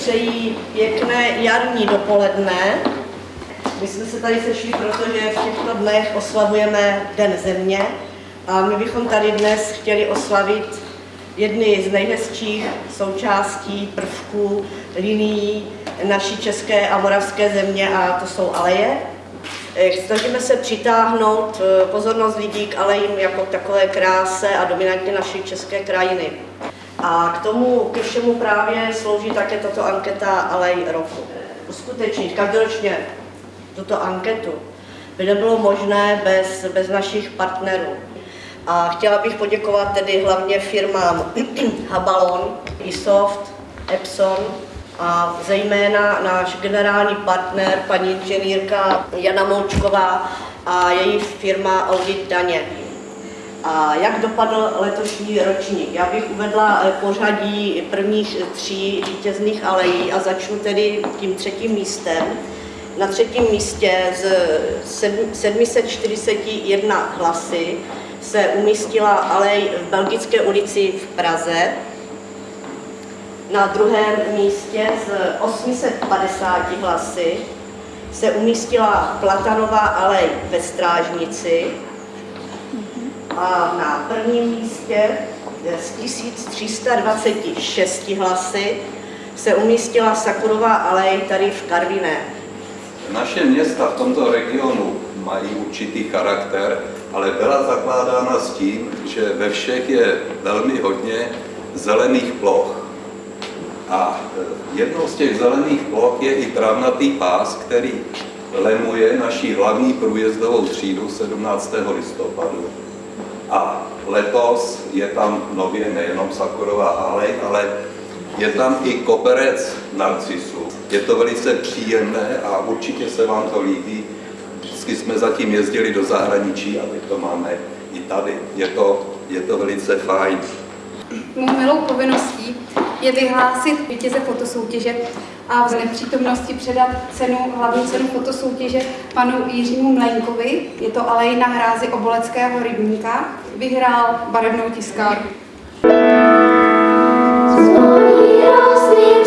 Přeji pěkné jarní dopoledne. My jsme se tady sešli, protože v těchto dnech oslavujeme Den země a my bychom tady dnes chtěli oslavit jedny z nejhezčích součástí, prvků, linií naší české a moravské země a to jsou aleje. Eh, Snažíme se přitáhnout eh, pozornost lidí k alejím jako takové kráse a dominantně naší české krajiny. A k tomu, ke všemu právě slouží také tato anketa Alej roku. Uskutečnit každoročně tuto anketu by nebylo možné bez, bez našich partnerů. A chtěla bych poděkovat tedy hlavně firmám Habalon, Isoft, Epson a zejména náš generální partner, paní inženýrka Jana Moučková a její firma Audit Daně. A jak dopadl letošní ročník? Já bych uvedla eh, pořadí prvních tří vítězných alejí a začnu tedy tím třetím místem. Na třetím místě z sedm- 741 hlasy se umístila alej v Belgické ulici v Praze. Na druhém místě z 850 hlasy se umístila Platanová alej ve Strážnici. A na prvním místě z 1326 hlasy se umístila Sakurová alej tady v Karviné. Naše města v tomto regionu mají určitý charakter, ale byla zakládána s tím, že ve všech je velmi hodně zelených ploch. A e, jednou z těch zelených ploch je i travnatý pás, který lemuje naší hlavní průjezdovou třídu 17. listopadu. A letos je tam nově nejenom Sakurová alej, ale je tam i koberec narcisů. Je to velice příjemné a určitě se vám to líbí. Vždycky jsme zatím jezdili do zahraničí a teď to máme i tady. Je to, je to velice fajn. Mou milou povinností je vyhlásit vítěze fotosoutěže a v nepřítomnosti předat cenu, hlavní cenu fotosoutěže panu Jiřímu Mlénkovi. Je to alej na hrázi Oboleckého rybníka. Vyhrál barevnou tiskárnu. Zvoní rosným